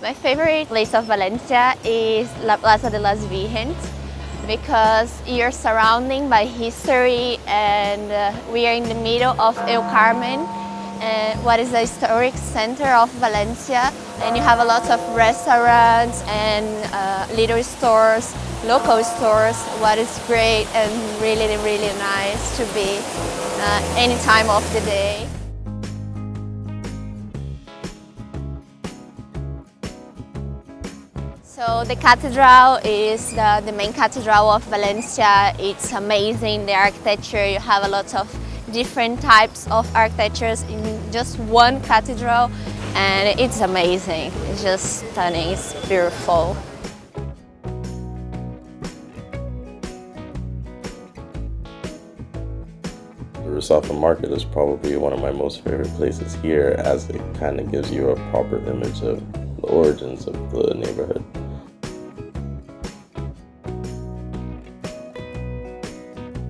My favorite place of Valencia is La Plaza de las Virgens because you're surrounded by history and uh, we are in the middle of El Carmen uh, what is the historic center of Valencia and you have a lot of restaurants and uh, little stores, local stores, what is great and really really nice to be uh, any time of the day. So the cathedral is the, the main cathedral of Valencia. It's amazing, the architecture, you have a lot of different types of architectures in just one cathedral and it's amazing. It's just stunning, it's beautiful. The Rusafa Market is probably one of my most favorite places here as it kind of gives you a proper image of the origins of the neighborhood.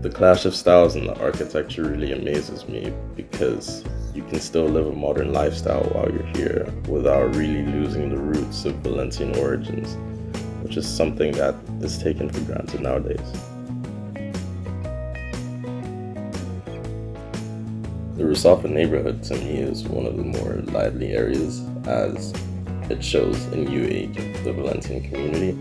The clash of styles in the architecture really amazes me because you can still live a modern lifestyle while you're here without really losing the roots of Valencian origins, which is something that is taken for granted nowadays. The Rusafa neighborhood to me is one of the more lively areas as it shows a new age of the Valencian community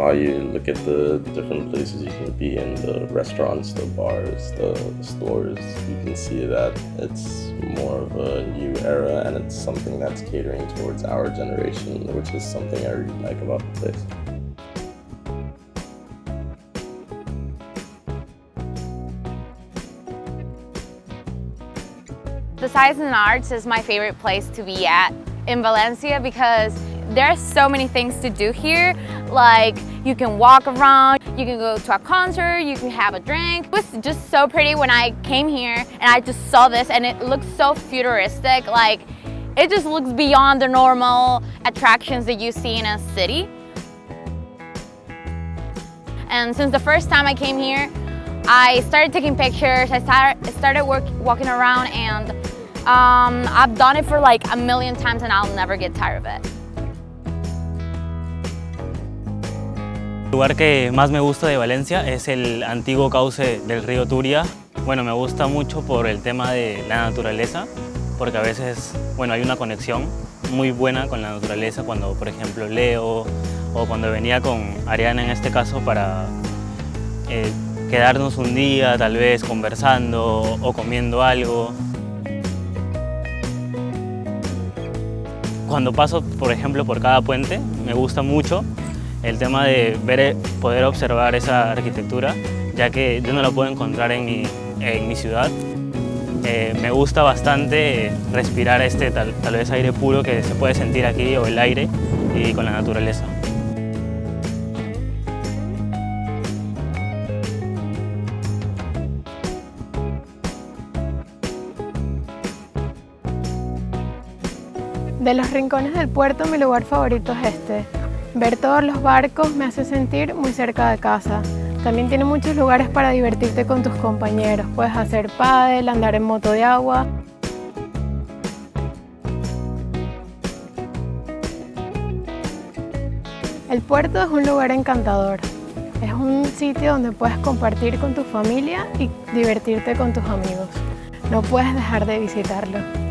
while you look at the different places you can be in, the restaurants, the bars, the stores, you can see that it's more of a new era and it's something that's catering towards our generation, which is something I really like about the place. The Science and Arts is my favorite place to be at in Valencia because there are so many things to do here. Like you can walk around, you can go to a concert, you can have a drink. It was just so pretty when I came here and I just saw this and it looks so futuristic. Like it just looks beyond the normal attractions that you see in a city. And since the first time I came here, I started taking pictures, I started, started work, walking around and um, I've done it for like a million times and I'll never get tired of it. El lugar que más me gusta de Valencia es el antiguo cauce del río Turia. Bueno, me gusta mucho por el tema de la naturaleza, porque a veces bueno, hay una conexión muy buena con la naturaleza cuando, por ejemplo, leo o cuando venía con Ariana en este caso para eh, quedarnos un día, tal vez conversando o comiendo algo. Cuando paso, por ejemplo, por cada puente, me gusta mucho el tema de ver, poder observar esa arquitectura, ya que yo no la puedo encontrar en mi, en mi ciudad. Eh, me gusta bastante respirar este tal, tal vez aire puro que se puede sentir aquí, o el aire, y con la naturaleza. De los rincones del puerto mi lugar favorito es este, Ver todos los barcos me hace sentir muy cerca de casa. También tiene muchos lugares para divertirte con tus compañeros. Puedes hacer pádel, andar en moto de agua. El puerto es un lugar encantador. Es un sitio donde puedes compartir con tu familia y divertirte con tus amigos. No puedes dejar de visitarlo.